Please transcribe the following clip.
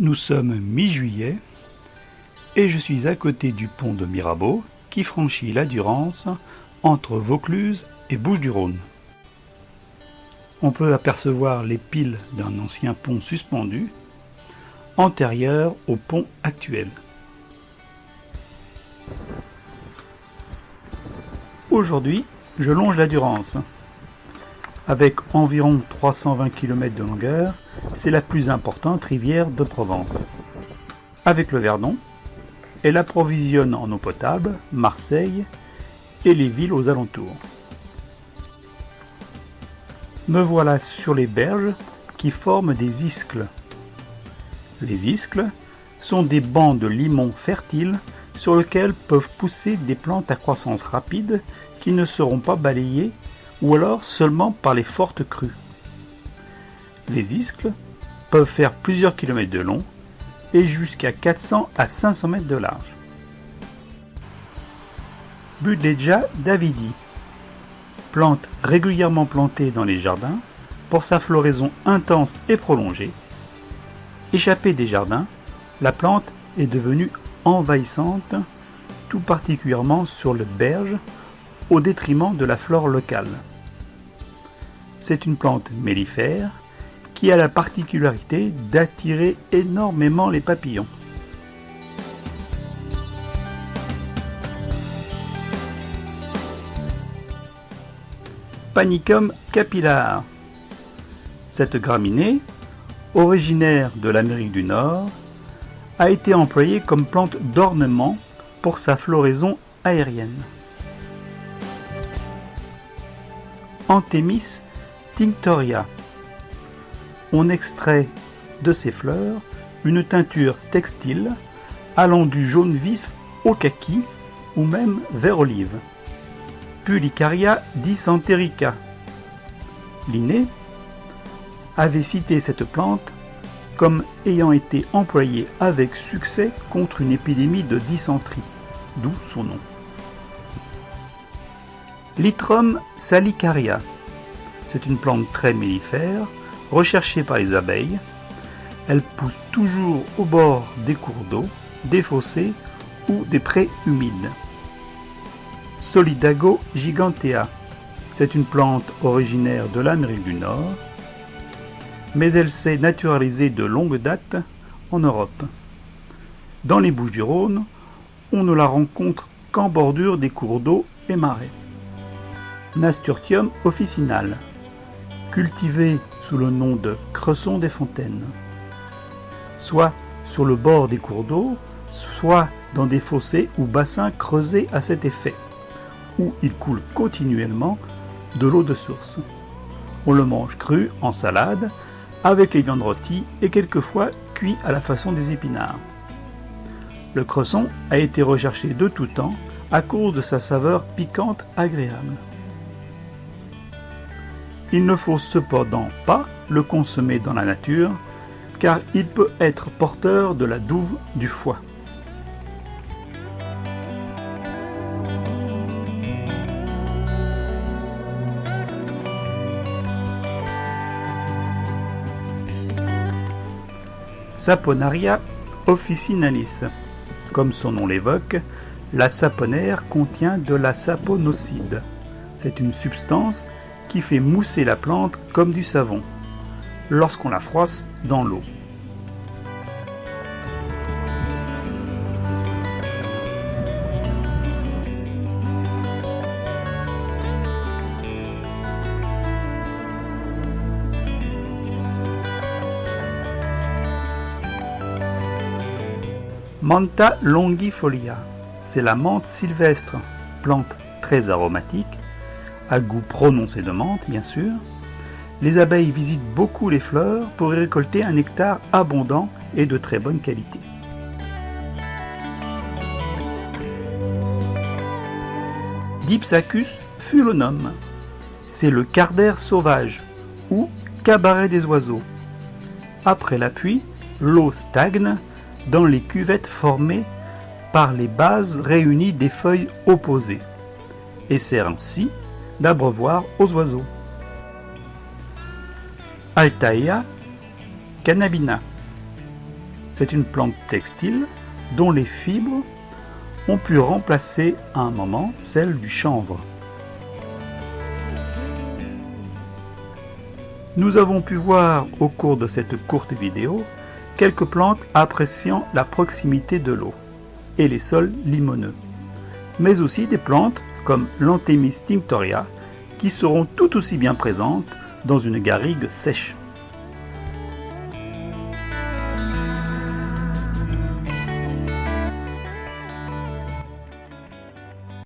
Nous sommes mi-juillet et je suis à côté du pont de Mirabeau qui franchit la Durance entre Vaucluse et Bouches-du-Rhône. On peut apercevoir les piles d'un ancien pont suspendu antérieur au pont actuel. Aujourd'hui, je longe la Durance. Avec environ 320 km de longueur, c'est la plus importante rivière de Provence. Avec le Verdon, elle approvisionne en eau potable Marseille et les villes aux alentours. Me voilà sur les berges qui forment des iscles. Les iscles sont des bancs de limon fertiles sur lesquels peuvent pousser des plantes à croissance rapide qui ne seront pas balayées ou alors seulement par les fortes crues. Les iscles peuvent faire plusieurs kilomètres de long et jusqu'à 400 à 500 mètres de large. Budleja davidi, plante régulièrement plantée dans les jardins pour sa floraison intense et prolongée. Échappée des jardins, la plante est devenue envahissante, tout particulièrement sur le berge, au détriment de la flore locale. C'est une plante mellifère qui a la particularité d'attirer énormément les papillons. Panicum capillar. Cette graminée, originaire de l'Amérique du Nord, a été employée comme plante d'ornement pour sa floraison aérienne. Anthemis tinctoria. On extrait de ces fleurs une teinture textile allant du jaune vif au kaki ou même vert olive. Pulicaria dysenterica. Linné avait cité cette plante comme ayant été employée avec succès contre une épidémie de dysenterie, d'où son nom. Litrum salicaria c'est une plante très mellifère, recherchée par les abeilles. Elle pousse toujours au bord des cours d'eau, des fossés ou des prés humides. Solidago gigantea. C'est une plante originaire de l'Amérique du Nord, mais elle s'est naturalisée de longue date en Europe. Dans les Bouches-du-Rhône, on ne la rencontre qu'en bordure des cours d'eau et marais. Nasturtium officinal cultivé sous le nom de cresson des fontaines, soit sur le bord des cours d'eau, soit dans des fossés ou bassins creusés à cet effet, où il coule continuellement de l'eau de source. On le mange cru en salade, avec les viandes rôties et quelquefois cuit à la façon des épinards. Le cresson a été recherché de tout temps à cause de sa saveur piquante agréable. Il ne faut cependant pas le consommer dans la nature, car il peut être porteur de la douve du foie. Saponaria officinalis. Comme son nom l'évoque, la saponaire contient de la saponocide. C'est une substance qui fait mousser la plante comme du savon lorsqu'on la froisse dans l'eau. Manta longifolia, c'est la menthe sylvestre, plante très aromatique à goût prononcé de menthe bien sûr, les abeilles visitent beaucoup les fleurs pour y récolter un nectar abondant et de très bonne qualité. Dipsacus fulonum, c'est le carder sauvage ou cabaret des oiseaux. Après la pluie, l'eau stagne dans les cuvettes formées par les bases réunies des feuilles opposées et sert ainsi d'abreuvoir aux oiseaux. Altaea cannabina. C'est une plante textile dont les fibres ont pu remplacer à un moment celles du chanvre. Nous avons pu voir au cours de cette courte vidéo quelques plantes appréciant la proximité de l'eau et les sols limoneux, mais aussi des plantes comme l'Anthemis tinctoria qui seront tout aussi bien présentes dans une garrigue sèche.